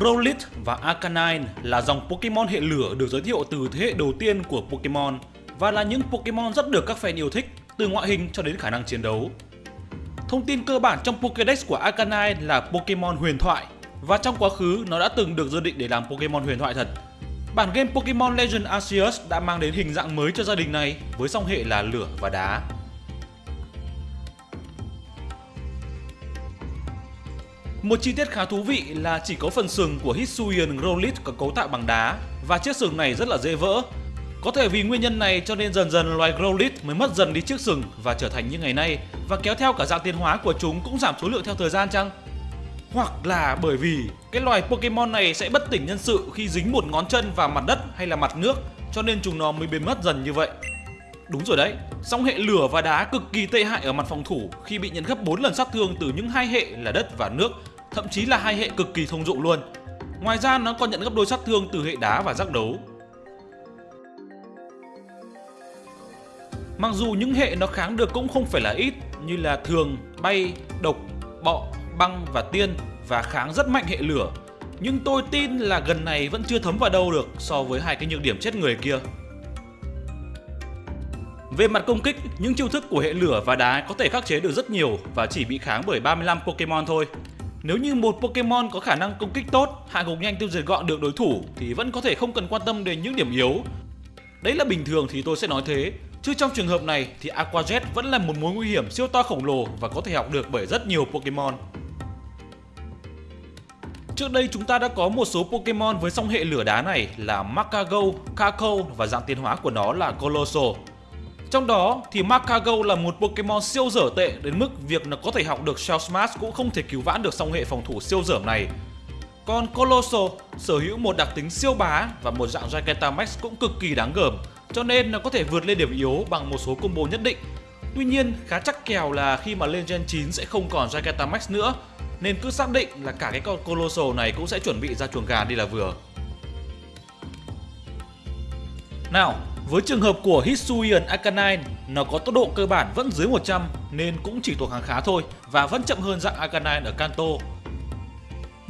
Growlithe và Arcanine là dòng Pokemon hệ lửa được giới thiệu từ thế hệ đầu tiên của Pokemon và là những Pokemon rất được các fan yêu thích, từ ngoại hình cho đến khả năng chiến đấu. Thông tin cơ bản trong Pokédex của Arcanine là Pokemon huyền thoại và trong quá khứ, nó đã từng được dự định để làm Pokemon huyền thoại thật. Bản game Pokemon Legend Arceus đã mang đến hình dạng mới cho gia đình này với song hệ là lửa và đá. Một chi tiết khá thú vị là chỉ có phần sừng của Hisuian Growlithe có cấu tạo bằng đá và chiếc sừng này rất là dễ vỡ. Có thể vì nguyên nhân này cho nên dần dần loài Growlithe mới mất dần đi chiếc sừng và trở thành như ngày nay và kéo theo cả dạng tiến hóa của chúng cũng giảm số lượng theo thời gian chăng? Hoặc là bởi vì cái loài Pokemon này sẽ bất tỉnh nhân sự khi dính một ngón chân vào mặt đất hay là mặt nước cho nên chúng nó mới biến mất dần như vậy. Đúng rồi đấy, song hệ lửa và đá cực kỳ tệ hại ở mặt phòng thủ khi bị nhận gấp 4 lần sát thương từ những hai hệ là đất và nước, thậm chí là hai hệ cực kỳ thông dụng luôn. Ngoài ra nó còn nhận gấp đôi sát thương từ hệ đá và giác đấu. Mặc dù những hệ nó kháng được cũng không phải là ít như là thường, bay, độc, bọ, băng và tiên và kháng rất mạnh hệ lửa. Nhưng tôi tin là gần này vẫn chưa thấm vào đâu được so với hai cái nhược điểm chết người kia. Về mặt công kích, những chiêu thức của hệ lửa và đá có thể khắc chế được rất nhiều và chỉ bị kháng bởi 35 Pokemon thôi. Nếu như một Pokemon có khả năng công kích tốt, hạ gục nhanh tiêu diệt gọn được đối thủ thì vẫn có thể không cần quan tâm đến những điểm yếu. Đấy là bình thường thì tôi sẽ nói thế, chứ trong trường hợp này thì Aqua Jet vẫn là một mối nguy hiểm siêu to khổng lồ và có thể học được bởi rất nhiều Pokemon. Trước đây chúng ta đã có một số Pokemon với song hệ lửa đá này là Makago, Kako và dạng tiến hóa của nó là Colossal. Trong đó thì Makago là một Pokemon siêu dở tệ đến mức việc nó có thể học được Shell Smash cũng không thể cứu vãn được song hệ phòng thủ siêu dởm này. Còn Colossal sở hữu một đặc tính siêu bá và một dạng Gigantamax cũng cực kỳ đáng gờm, cho nên nó có thể vượt lên điểm yếu bằng một số combo nhất định. Tuy nhiên, khá chắc kèo là khi mà lên Gen 9 sẽ không còn Gigantamax nữa, nên cứ xác định là cả cái con Colossal này cũng sẽ chuẩn bị ra chuồng gà đi là vừa. Nào, với trường hợp của Hisuian Arcanine, nó có tốc độ cơ bản vẫn dưới 100 nên cũng chỉ thuộc hàng khá thôi và vẫn chậm hơn dạng Arcanine ở Kanto.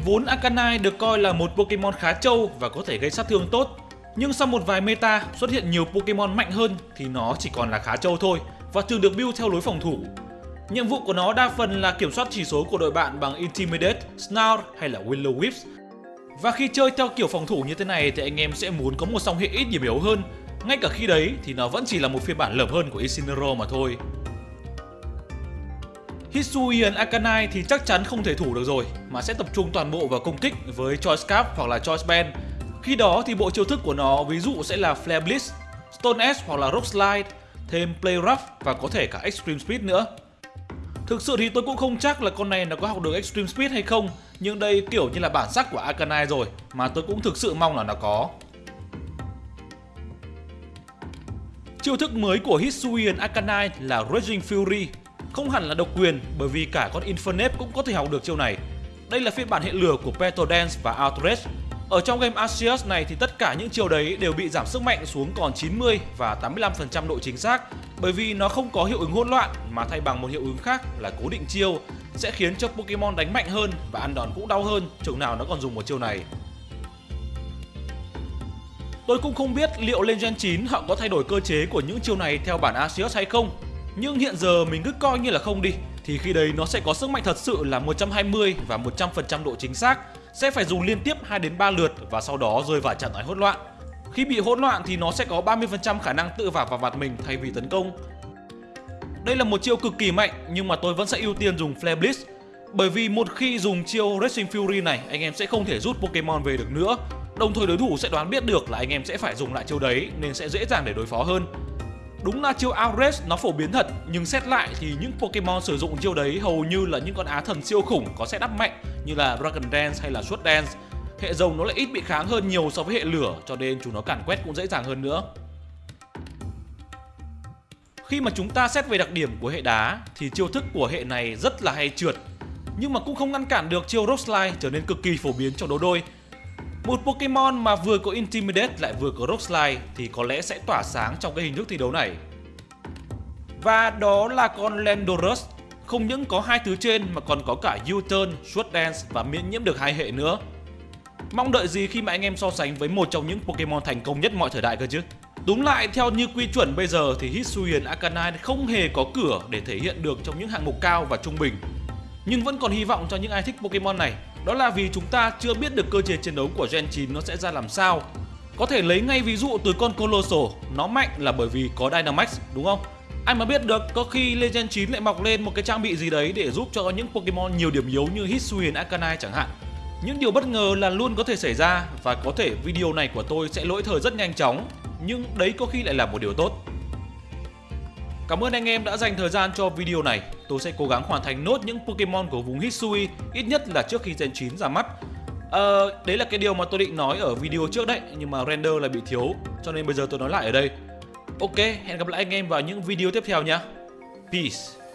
Vốn Arcanine được coi là một Pokemon khá trâu và có thể gây sát thương tốt, nhưng sau một vài meta xuất hiện nhiều Pokemon mạnh hơn thì nó chỉ còn là khá trâu thôi và thường được build theo lối phòng thủ. Nhiệm vụ của nó đa phần là kiểm soát chỉ số của đội bạn bằng Intimidate, Snarl hay là Willow Whips. Và khi chơi theo kiểu phòng thủ như thế này thì anh em sẽ muốn có một song hệ ít điểm yếu hơn ngay cả khi đấy thì nó vẫn chỉ là một phiên bản lởm hơn của Isinero mà thôi. Hisuian Akanai thì chắc chắn không thể thủ được rồi mà sẽ tập trung toàn bộ vào công kích với Choice Scarf hoặc là Choice Band. Khi đó thì bộ chiêu thức của nó ví dụ sẽ là Flare Blitz, Stone Edge hoặc là Rock Slide, thêm Play Rough và có thể cả Extreme Speed nữa. Thực sự thì tôi cũng không chắc là con này nó có học được Extreme Speed hay không Nhưng đây kiểu như là bản sắc của Arcanine rồi Mà tôi cũng thực sự mong là nó có Chiêu thức mới của Hisuian Arcanine là Raging Fury. Không hẳn là độc quyền, bởi vì cả con Infernape cũng có thể học được chiêu này. Đây là phiên bản hệ lửa của Petal Dance và Outrage. Ở trong game Arceus này thì tất cả những chiêu đấy đều bị giảm sức mạnh xuống còn 90 và 85% độ chính xác, bởi vì nó không có hiệu ứng hỗn loạn mà thay bằng một hiệu ứng khác là cố định chiêu, sẽ khiến cho Pokemon đánh mạnh hơn và ăn đòn cũng đau hơn, chừng nào nó còn dùng một chiêu này. Tôi cũng không biết liệu lên Gen 9 họ có thay đổi cơ chế của những chiêu này theo bản Asius hay không. Nhưng hiện giờ mình cứ coi như là không đi, thì khi đấy nó sẽ có sức mạnh thật sự là 120 và 100% độ chính xác, sẽ phải dùng liên tiếp 2 đến 3 lượt và sau đó rơi vào trạng thái hỗn loạn. Khi bị hỗn loạn thì nó sẽ có 30% khả năng tự vào vào mặt mình thay vì tấn công. Đây là một chiêu cực kỳ mạnh nhưng mà tôi vẫn sẽ ưu tiên dùng Flare Blitz bởi vì một khi dùng chiêu Racing Fury này anh em sẽ không thể rút Pokemon về được nữa Đồng thời đối thủ sẽ đoán biết được là anh em sẽ phải dùng lại chiêu đấy nên sẽ dễ dàng để đối phó hơn. Đúng là chiêu Outrage nó phổ biến thật, nhưng xét lại thì những Pokemon sử dụng chiêu đấy hầu như là những con á thần siêu khủng có setup mạnh, như là Dragon Dance hay là Sword Dance. Hệ rồng nó lại ít bị kháng hơn nhiều so với hệ lửa, cho nên chúng nó cản quét cũng dễ dàng hơn nữa. Khi mà chúng ta xét về đặc điểm của hệ đá, thì chiêu thức của hệ này rất là hay trượt, nhưng mà cũng không ngăn cản được chiêu Rock Slide trở nên cực kỳ phổ biến trong đấu đôi một Pokemon mà vừa có Intimidate lại vừa có Rock Slide thì có lẽ sẽ tỏa sáng trong cái hình thức thi đấu này. Và đó là con Landorus, không những có hai thứ trên mà còn có cả U-Turn, Sword Dance và miễn nhiễm được hai hệ nữa. Mong đợi gì khi mà anh em so sánh với một trong những Pokemon thành công nhất mọi thời đại cơ chứ Đúng lại theo như quy chuẩn bây giờ thì Hisuian Arcanine không hề có cửa để thể hiện được trong những hạng mục cao và trung bình Nhưng vẫn còn hy vọng cho những ai thích Pokemon này đó là vì chúng ta chưa biết được cơ chế chiến đấu của Gen 9 nó sẽ ra làm sao Có thể lấy ngay ví dụ từ con Colossal, Nó mạnh là bởi vì có Dynamax, đúng không? Ai mà biết được, có khi Legend 9 lại mọc lên một cái trang bị gì đấy để giúp cho những Pokemon nhiều điểm yếu như Hisuian Arcanine chẳng hạn những điều bất ngờ là luôn có thể xảy ra và có thể video này của tôi sẽ lỗi thời rất nhanh chóng, nhưng đấy có khi lại là một điều tốt. Cảm ơn anh em đã dành thời gian cho video này. Tôi sẽ cố gắng hoàn thành nốt những Pokemon của vùng Hisui ít nhất là trước khi Gen 9 ra mắt. Ờ, đấy là cái điều mà tôi định nói ở video trước đấy nhưng mà render là bị thiếu cho nên bây giờ tôi nói lại ở đây. Ok, hẹn gặp lại anh em vào những video tiếp theo nhé. Peace.